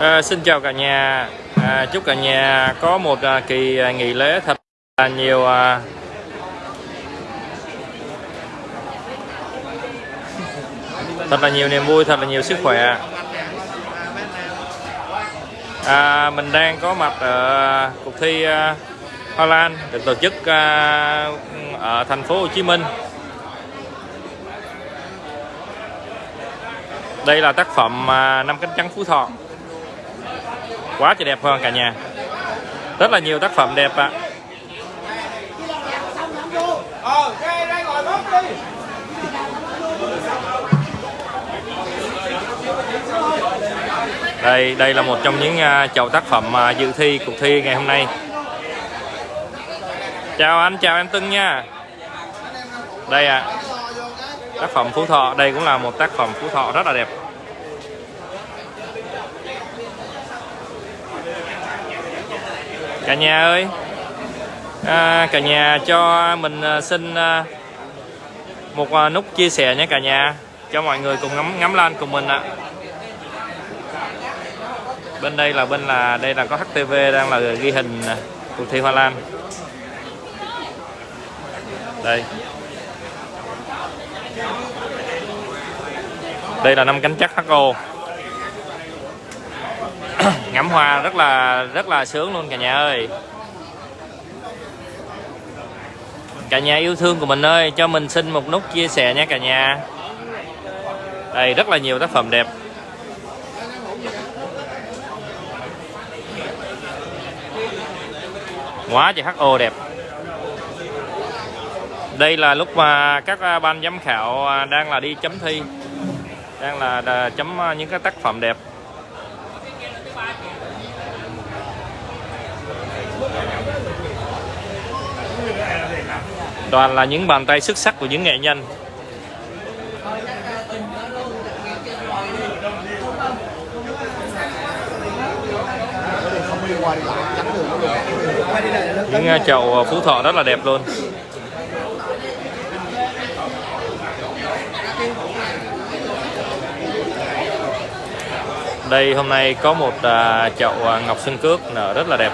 À, xin chào cả nhà. À, chúc cả nhà có một à, kỳ à, nghỉ lễ thật là nhiều à, thật là nhiều niềm vui thật là nhiều sức khỏe. À, mình đang có mặt ở cuộc thi à, Hoa Lan được tổ chức à, ở thành phố Hồ Chí Minh. Đây là tác phẩm à, năm cánh trắng Phú Thọ quá trời đẹp hơn cả nhà? Rất là nhiều tác phẩm đẹp ạ. Đây đây là một trong những à, chậu tác phẩm à, dự thi, cuộc thi ngày hôm nay. Chào anh, chào em Tưng nha. Đây ạ. Tác phẩm Phú Thọ, đây cũng là một tác phẩm Phú Thọ rất là đẹp. Cả nhà ơi. À, cả nhà cho mình à, xin à, một à, nút chia sẻ nhé cả nhà. Cho mọi người cùng ngắm ngắm lan cùng mình ạ. Bên đây là bên là đây là có HTV đang là ghi hình cuộc thi Hoa Lan. Đây. Đây là năm cánh chắc HO ngắm hoa rất là rất là sướng luôn, cả nhà ơi. Cả nhà yêu thương của mình ơi, cho mình xin một nút chia sẻ nha, cả nhà. Đây, rất là nhiều tác phẩm đẹp. Quá trời HO đẹp. Đây là lúc mà các à, ban giám khảo à, đang là đi chấm thi, đang là à, chấm những cái tác phẩm đẹp. Toàn là những bàn tay xuất sắc của những nghệ nhân. Những à, chậu à, phú thọ rất là đẹp luôn. Đây hôm nay có một à, chậu ngọc xuân cước nở rất là đẹp.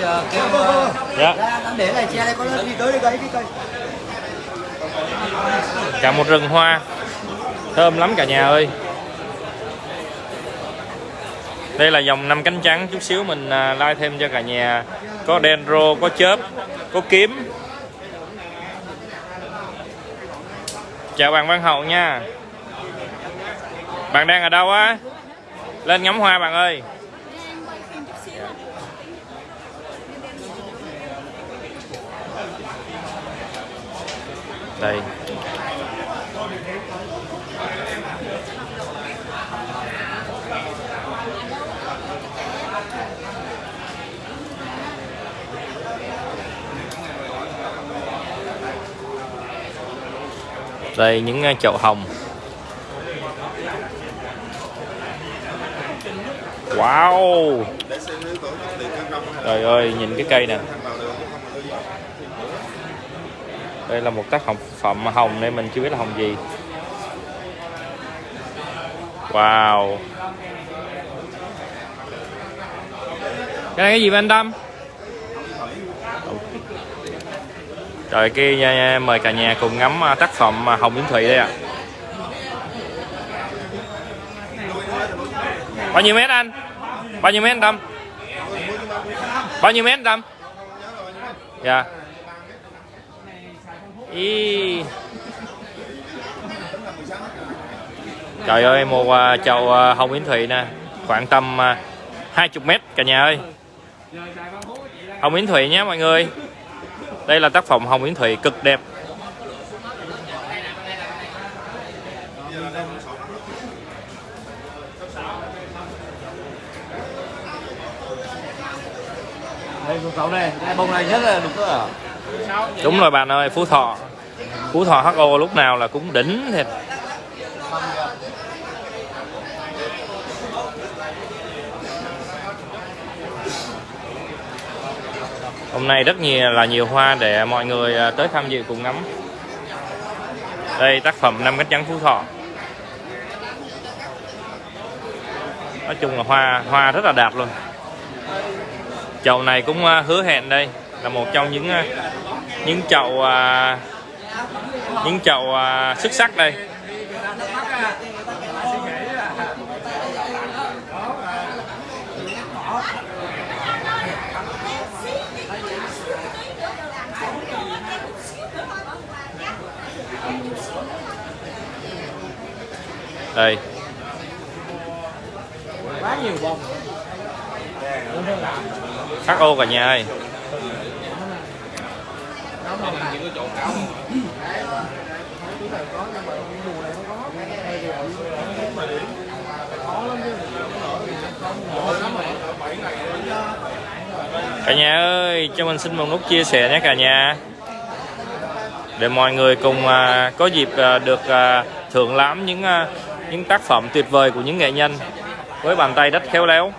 Giờ kêu dạ. ra để này che đây có đi tới đi cây đi cây cả một rừng hoa. Thơm lắm cả nhà ơi. Đây là dòng năm cánh trắng. Chút xíu mình à, like thêm cho cả nhà. Có dendro, có chớp, có kiếm. Chào bạn văn hậu nha. Bạn đang ở đâu á? Lên ngắm hoa bạn ơi. Đây. Đây những à, chậu hồng. Wow. Trời ơi nhìn cái cây nè. Đây là một tác phẩm hồng này mình chưa biết là hồng gì. Wow. Cái này cái gì vậy anh Tâm rồi kia mời cả nhà cùng ngắm à, tác phẩm à, hồng yến thủy đây ạ bao nhiêu mét anh? Bao nhiêu mét anh Tâm? Bao nhiêu mét Tâm? Dạ. Ý. Trời ơi một uh, chầu uh, ờ, hồng yến thụy nè. Khoảng tầm ờ, uh, 20 mét cả nhà ơi. Hồng yến thụy nhé mọi người. Đây là tác phẩm hồng yến thụy cực đẹp. Đây cậu này bông này nhất là đúng rồi. Đúng rồi bạn ơi, phú thọ. Phú thọ ho lúc nào là cũng đỉnh thiệt. Hôm nay rất nhiều, là nhiều hoa để mọi người à, tới tham dự cùng ngắm. Đây, tác phẩm năm cách trắng phú thọ. Nói chung là hoa hoa rất là đạt luôn chậu này cũng à, hứa hẹn đây, là một trong những à, những chậu à, những chậu xuất sắc đây. Đây. Quá nhiều bông khắc ô cả nhà ơi. Cả nhà ơi cho mình xin một nút chia sẻ nhé cả nhà. Để mọi người cùng à, có dịp à, được à, thưởng lãm những à, những tác phẩm tuyệt vời của những nghệ nhân với bàn tay rất khéo léo.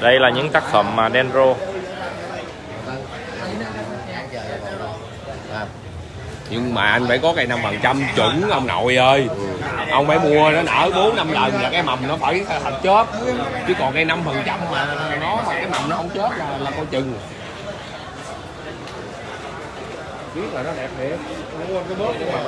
Đây là những tác phẩm mà Dendro nhưng mà anh phải có cây năm phần trăm chuẩn ông nội ơi. Ông phải mua nó nở bốn năm lần là cái mầm nó phải thành chớp. Chứ còn cây năm phần trăm mà nó mà cái mầm nó không chớp là là coi chừng biết là nó đẹp thiệt. Mua cái bớt nhưng mà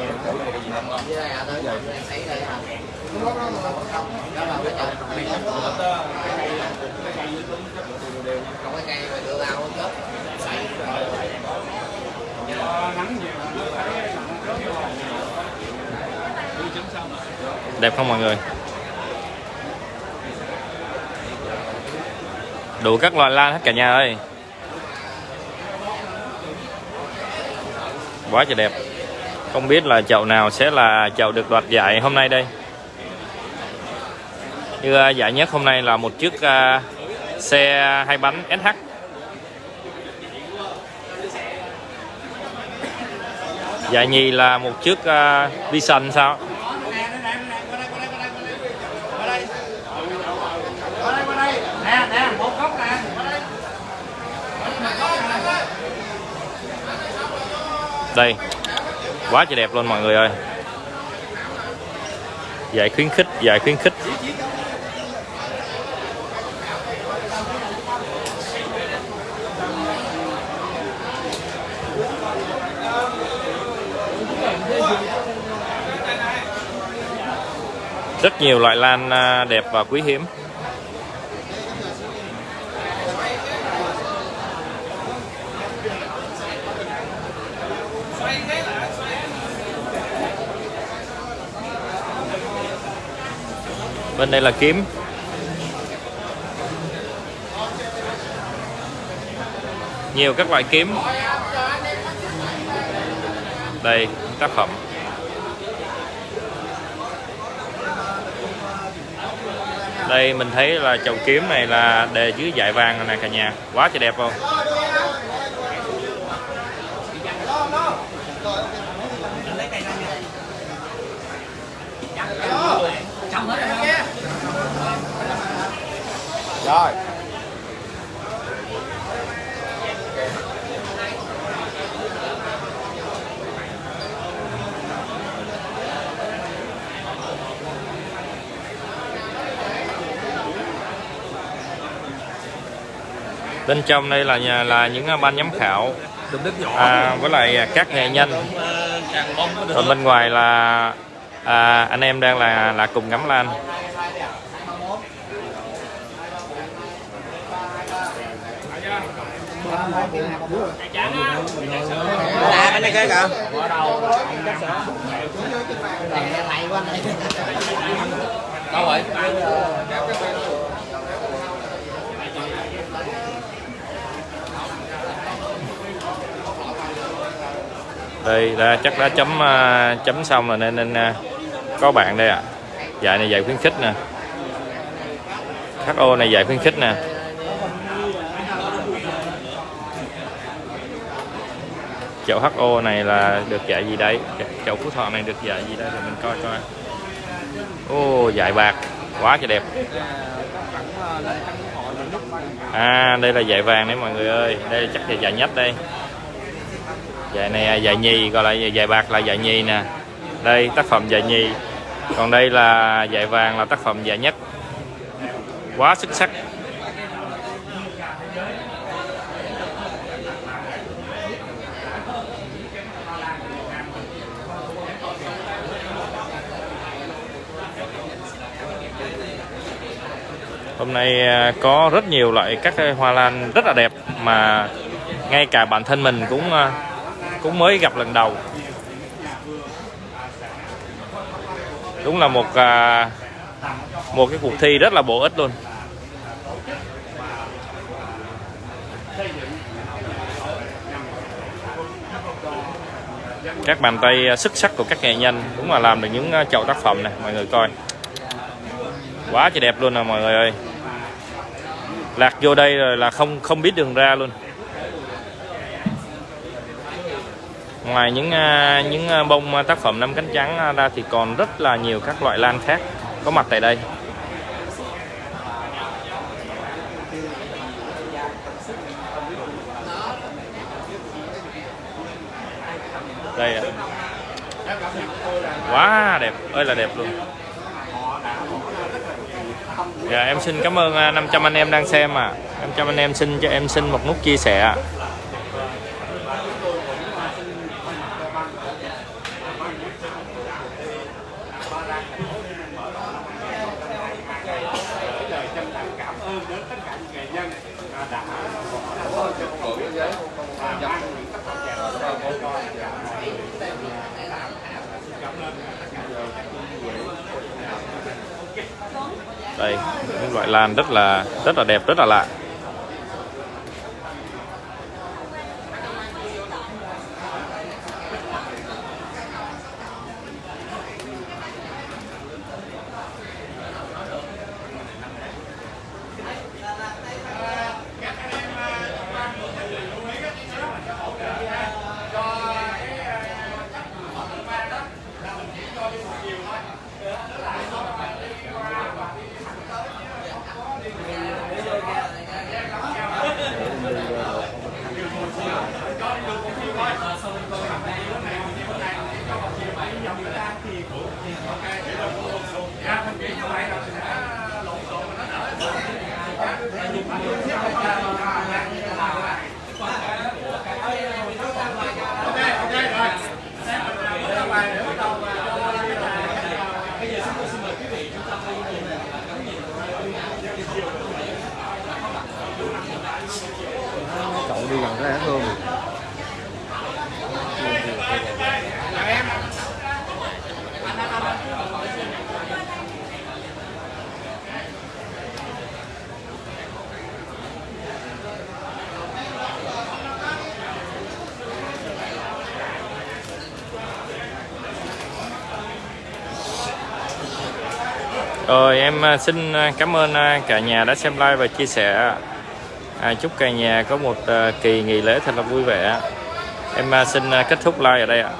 đẹp không mọi người? Đủ các loài lan hết cả nhà ơi. Quá trời đẹp. Không biết là chậu nào sẽ là chậu được đoạt giải hôm nay đây. Như à, giải nhất hôm nay là một chiếc à, xe hai bánh SH giải nhì là một chiếc uh, Vision sao nè nè một góc nè đây. Quá trời đẹp luôn mọi người ơi. Giải khuyến khích, giải khuyến khích. Rất nhiều loại lan à, đẹp và quý hiếm. Bên đây là kiếm. Nhiều các loại kiếm. Đây, tác phẩm. Đây, mình thấy là chậu kiếm này là đề dưới dải vàng này nè cả nhà. Quá trời đẹp luôn rồi. Bên trong đây là nhà là những ban giám khảo. À, với lại các nghệ nhân. Còn bên ngoài là à, anh em đang là là cùng ngắm lan là bên này kia kìa này đâu rồi đây đã chắc đã chấm à, chấm xong rồi nên nên à, có bạn đây ạ à. dạy này dạy khuyến khích nè HO này dạy khuyến khích nè chậu HO này là được dạy gì đấy chậu Phú Thọ này được dạy gì đây? Để mình coi coi. Ô dạy bạc quá trời đẹp. À đây là dạy vàng đấy mọi người ơi. Đây chắc là dạy nhất đây. Dạy này dạy nhì, gọi là dạy bạc là dạy nhì nè. Đây, tác phẩm dạy nhì. Còn đây là dạy vàng là tác phẩm dạy nhất. Quá xuất sắc. Hôm nay à, có rất nhiều loại các cái hoa lan rất là đẹp mà ngay cả bản thân mình cũng à, cũng mới gặp lần đầu. Đúng là một à, một cái cuộc thi rất là bổ ích luôn. Các bàn tay xuất sắc của các nghệ nhân đúng là làm được những chậu tác phẩm này mọi người coi quá trời đẹp luôn nè mọi người ơi. Lạc vô đây rồi là không không biết đường ra luôn. Ngoài những à, những à, bông à, tác phẩm năm cánh trắng ra thì còn rất là nhiều các loại lan khác có mặt tại đây. Đây ạ. Quá đẹp, ơi là đẹp luôn. Dạ em xin cảm ơn à, 500 anh em đang xem à 500 anh em xin cho em xin một nút chia sẻ đây những loại lan rất là rất là đẹp rất là lạ. Rồi em à, xin à, cảm ơn à, cả nhà đã xem like và chia sẻ. À, chúc cả nhà có một kỳ nghỉ lễ thật là vui vẻ. Em xin kết thúc like ở đây ạ.